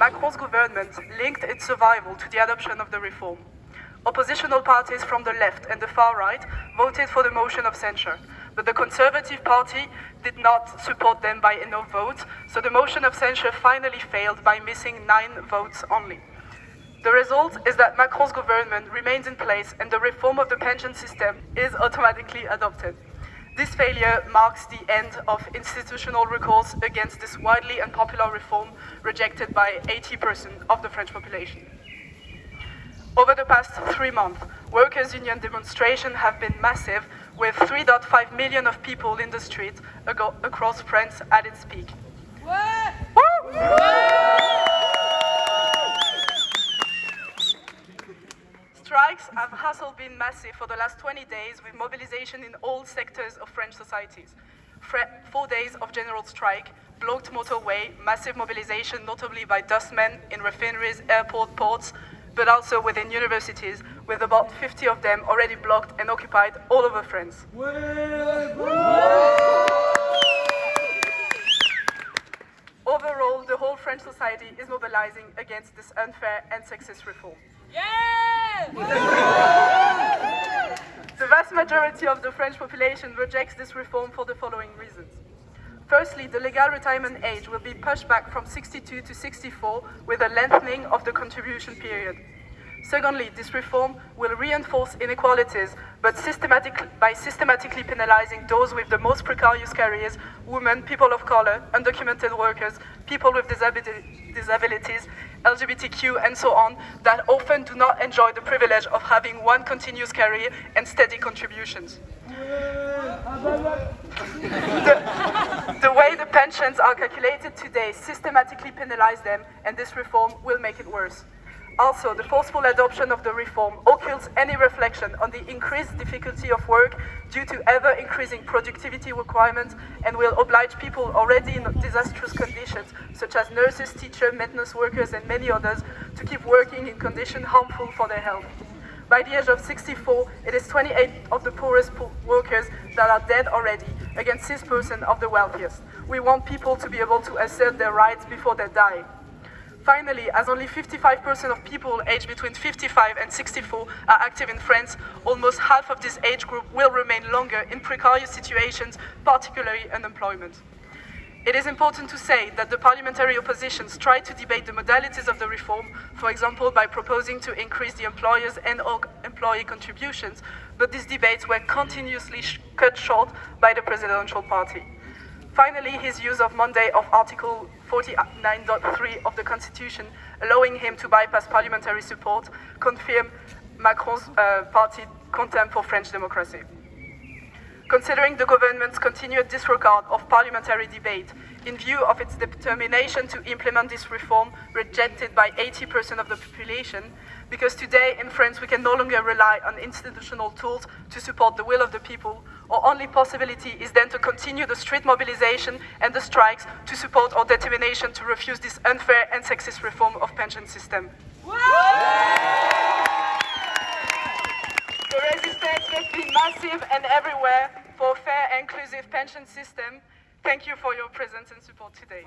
Macron's government linked its survival to the adoption of the reform. Oppositional parties from the left and the far right voted for the motion of censure, but the Conservative Party did not support them by enough votes, so the motion of censure finally failed by missing nine votes only. The result is that Macron's government remains in place and the reform of the pension system is automatically adopted. This failure marks the end of institutional recourse against this widely unpopular reform rejected by 80% of the French population. Over the past three months, workers' union demonstrations have been massive, with 3.5 million of people in the streets across France at its peak. Strikes have also been massive for the last 20 days with mobilization in all sectors of French societies. Four days of general strike, blocked motorway, massive mobilization notably by dustmen in refineries, airport, ports, but also within universities, with about 50 of them already blocked and occupied all over France. Overall, the whole French society is mobilizing against this unfair and sexist reform. Yeah! the vast majority of the French population rejects this reform for the following reasons. Firstly, the legal retirement age will be pushed back from 62 to 64 with a lengthening of the contribution period. Secondly, this reform will reinforce inequalities, but systematic, by systematically penalizing those with the most precarious careers, women, people of color, undocumented workers, people with disabilities, LGBTQ, and so on, that often do not enjoy the privilege of having one continuous career and steady contributions. the, the way the pensions are calculated today systematically penalize them, and this reform will make it worse. Also, the forceful adoption of the reform occults any reflection on the increased difficulty of work due to ever-increasing productivity requirements and will oblige people already in disastrous conditions, such as nurses, teachers, maintenance workers, and many others, to keep working in conditions harmful for their health. By the age of 64, it is 28 of the poorest po workers that are dead already, against 6% of the wealthiest. We want people to be able to assert their rights before they die. Finally, as only 55% of people aged between 55 and 64 are active in France, almost half of this age group will remain longer in precarious situations, particularly unemployment. It is important to say that the parliamentary oppositions tried to debate the modalities of the reform, for example by proposing to increase the employers and employee contributions, but these debates were continuously sh cut short by the presidential party. Finally, his use of Monday of Article 49.3 of the Constitution, allowing him to bypass parliamentary support, confirmed Macron's uh, party contempt for French democracy. Considering the government's continued disregard of parliamentary debate, in view of its determination to implement this reform rejected by 80% of the population, because today in France we can no longer rely on institutional tools to support the will of the people, our only possibility is then to continue the street mobilization and the strikes to support our determination to refuse this unfair and sexist reform of pension system. Must be massive and everywhere for a fair and inclusive pension system. Thank you for your presence and support today.